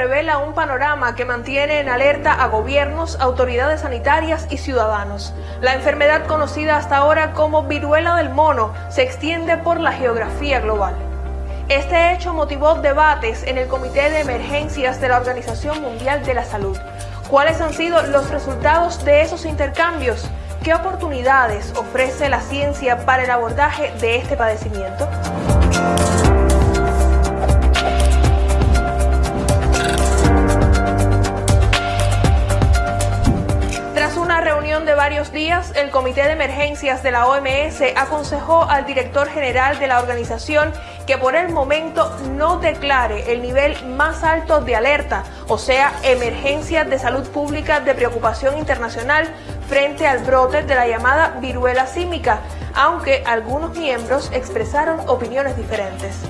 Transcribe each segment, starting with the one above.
revela un panorama que mantiene en alerta a gobiernos, autoridades sanitarias y ciudadanos. La enfermedad conocida hasta ahora como viruela del mono se extiende por la geografía global. Este hecho motivó debates en el Comité de Emergencias de la Organización Mundial de la Salud. ¿Cuáles han sido los resultados de esos intercambios? ¿Qué oportunidades ofrece la ciencia para el abordaje de este padecimiento? De varios días, el Comité de Emergencias de la OMS aconsejó al director general de la organización que por el momento no declare el nivel más alto de alerta, o sea, emergencia de salud pública de preocupación internacional frente al brote de la llamada viruela símica, aunque algunos miembros expresaron opiniones diferentes.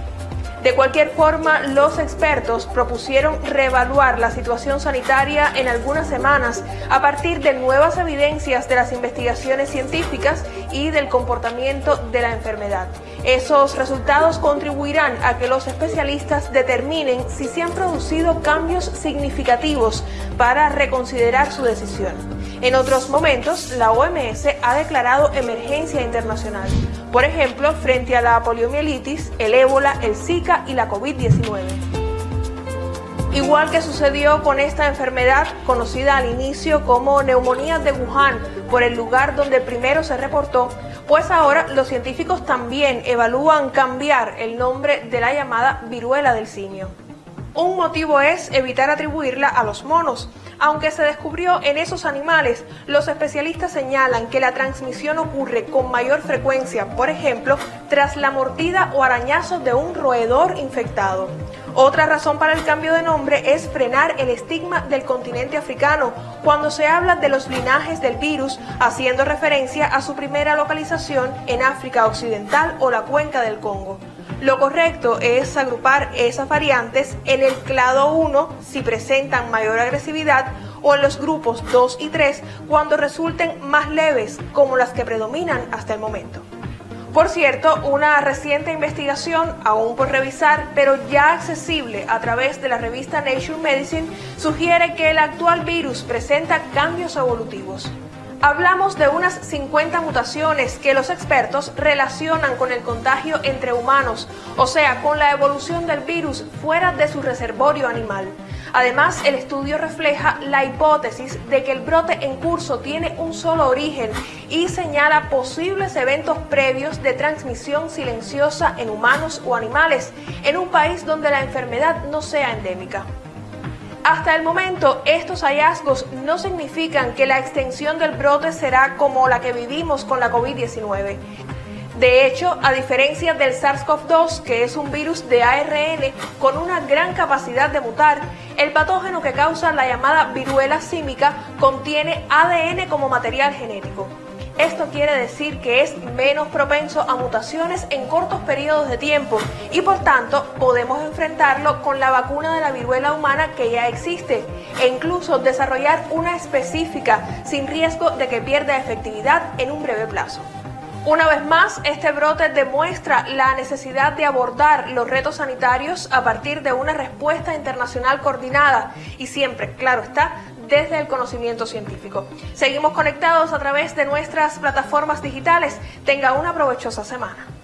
De cualquier forma, los expertos propusieron reevaluar la situación sanitaria en algunas semanas a partir de nuevas evidencias de las investigaciones científicas y del comportamiento de la enfermedad. Esos resultados contribuirán a que los especialistas determinen si se han producido cambios significativos para reconsiderar su decisión. En otros momentos, la OMS ha declarado emergencia internacional, por ejemplo, frente a la poliomielitis, el ébola, el Zika y la COVID-19. Igual que sucedió con esta enfermedad conocida al inicio como neumonía de Wuhan por el lugar donde primero se reportó, pues ahora los científicos también evalúan cambiar el nombre de la llamada viruela del simio. Un motivo es evitar atribuirla a los monos. Aunque se descubrió en esos animales, los especialistas señalan que la transmisión ocurre con mayor frecuencia, por ejemplo, tras la mordida o arañazo de un roedor infectado. Otra razón para el cambio de nombre es frenar el estigma del continente africano cuando se habla de los linajes del virus, haciendo referencia a su primera localización en África Occidental o la cuenca del Congo. Lo correcto es agrupar esas variantes en el clado 1 si presentan mayor agresividad o en los grupos 2 y 3 cuando resulten más leves como las que predominan hasta el momento. Por cierto, una reciente investigación, aún por revisar, pero ya accesible a través de la revista Nature Medicine, sugiere que el actual virus presenta cambios evolutivos. Hablamos de unas 50 mutaciones que los expertos relacionan con el contagio entre humanos, o sea, con la evolución del virus fuera de su reservorio animal. Además, el estudio refleja la hipótesis de que el brote en curso tiene un solo origen y señala posibles eventos previos de transmisión silenciosa en humanos o animales en un país donde la enfermedad no sea endémica. Hasta el momento, estos hallazgos no significan que la extensión del brote será como la que vivimos con la COVID-19. De hecho, a diferencia del SARS-CoV-2, que es un virus de ARN con una gran capacidad de mutar, el patógeno que causa la llamada viruela símica contiene ADN como material genético. Esto quiere decir que es menos propenso a mutaciones en cortos periodos de tiempo y por tanto podemos enfrentarlo con la vacuna de la viruela humana que ya existe e incluso desarrollar una específica sin riesgo de que pierda efectividad en un breve plazo. Una vez más, este brote demuestra la necesidad de abordar los retos sanitarios a partir de una respuesta internacional coordinada y siempre, claro está, desde el conocimiento científico. Seguimos conectados a través de nuestras plataformas digitales. Tenga una provechosa semana.